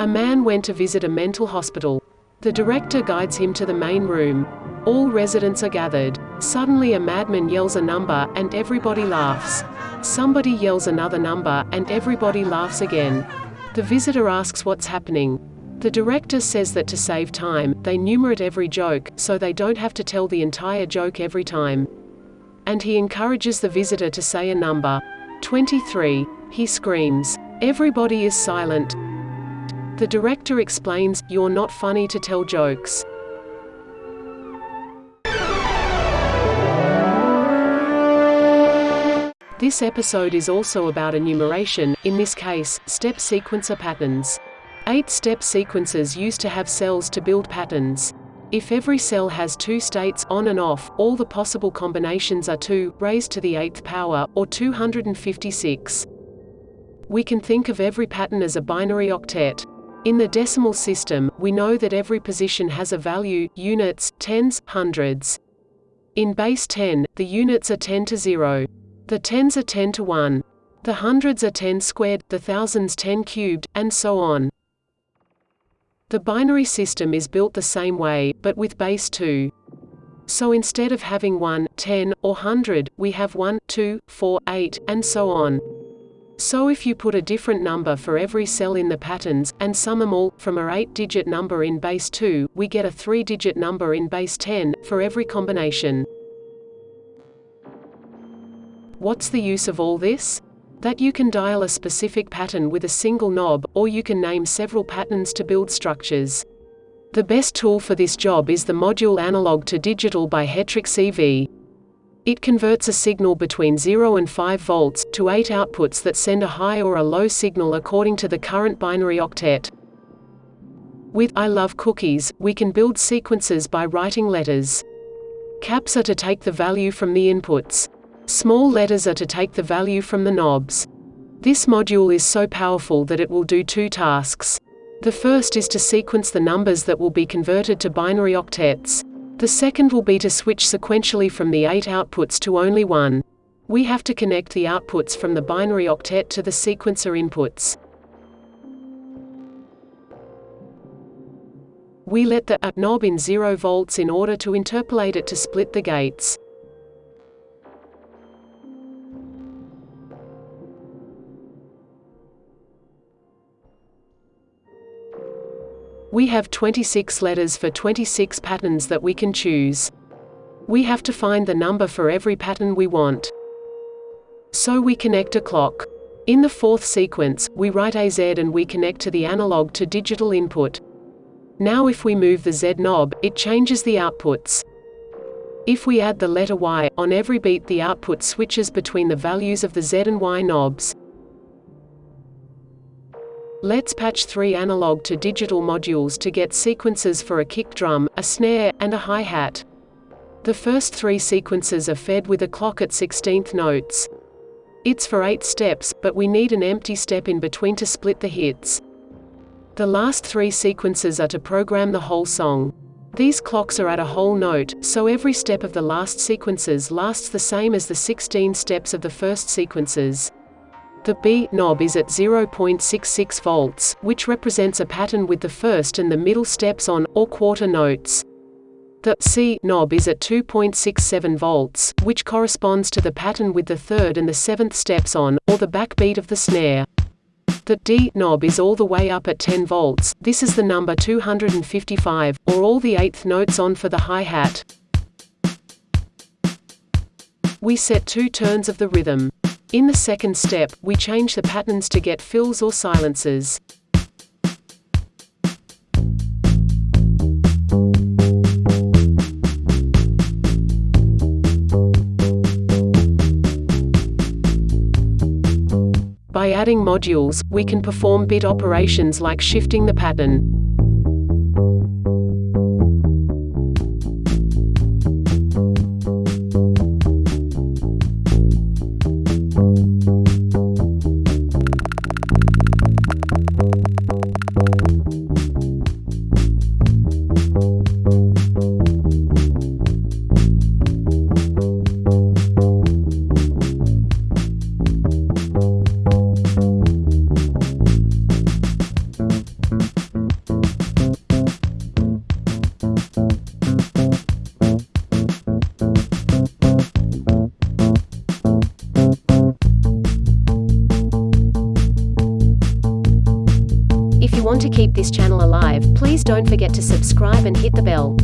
A man went to visit a mental hospital. The director guides him to the main room. All residents are gathered. Suddenly a madman yells a number, and everybody laughs. Somebody yells another number, and everybody laughs again. The visitor asks what's happening. The director says that to save time, they numerate every joke, so they don't have to tell the entire joke every time. And he encourages the visitor to say a number. 23. He screams. Everybody is silent. The director explains, You're not funny to tell jokes. This episode is also about enumeration, in this case, step sequencer patterns. Eight step sequences used to have cells to build patterns. If every cell has two states, on and off, all the possible combinations are 2, raised to the eighth power, or 256. We can think of every pattern as a binary octet. In the decimal system, we know that every position has a value, units, tens, hundreds. In base 10, the units are 10 to 0. The tens are 10 to 1. The hundreds are 10 squared, the thousands 10 cubed, and so on. The binary system is built the same way, but with base 2. So instead of having 1, 10, or 100, we have 1, 2, 4, 8, and so on. So if you put a different number for every cell in the patterns, and sum them all, from a 8-digit number in base 2, we get a 3-digit number in base 10, for every combination. What's the use of all this? That you can dial a specific pattern with a single knob, or you can name several patterns to build structures. The best tool for this job is the module Analog to Digital by HetrickCV. It converts a signal between 0 and 5 volts, to 8 outputs that send a high or a low signal according to the current binary octet. With I love cookies, we can build sequences by writing letters. Caps are to take the value from the inputs. Small letters are to take the value from the knobs. This module is so powerful that it will do two tasks. The first is to sequence the numbers that will be converted to binary octets. The second will be to switch sequentially from the eight outputs to only one. We have to connect the outputs from the binary octet to the sequencer inputs. We let the A knob in 0 volts in order to interpolate it to split the gates. We have 26 letters for 26 patterns that we can choose. We have to find the number for every pattern we want. So we connect a clock. In the fourth sequence, we write a Z and we connect to the analog to digital input. Now if we move the Z knob, it changes the outputs. If we add the letter Y, on every beat the output switches between the values of the Z and Y knobs. Let's patch three analog to digital modules to get sequences for a kick drum, a snare, and a hi-hat. The first three sequences are fed with a clock at 16th notes. It's for 8 steps, but we need an empty step in between to split the hits. The last three sequences are to program the whole song. These clocks are at a whole note, so every step of the last sequences lasts the same as the 16 steps of the first sequences. The B knob is at 0.66 volts, which represents a pattern with the first and the middle steps on, or quarter notes. The C knob is at 2.67 volts, which corresponds to the pattern with the third and the seventh steps on, or the backbeat of the snare. The D knob is all the way up at 10 volts, this is the number 255, or all the eighth notes on for the hi-hat. We set two turns of the rhythm. In the second step, we change the patterns to get fills or silences. By adding modules, we can perform bit operations like shifting the pattern. Want to keep this channel alive, please don't forget to subscribe and hit the bell.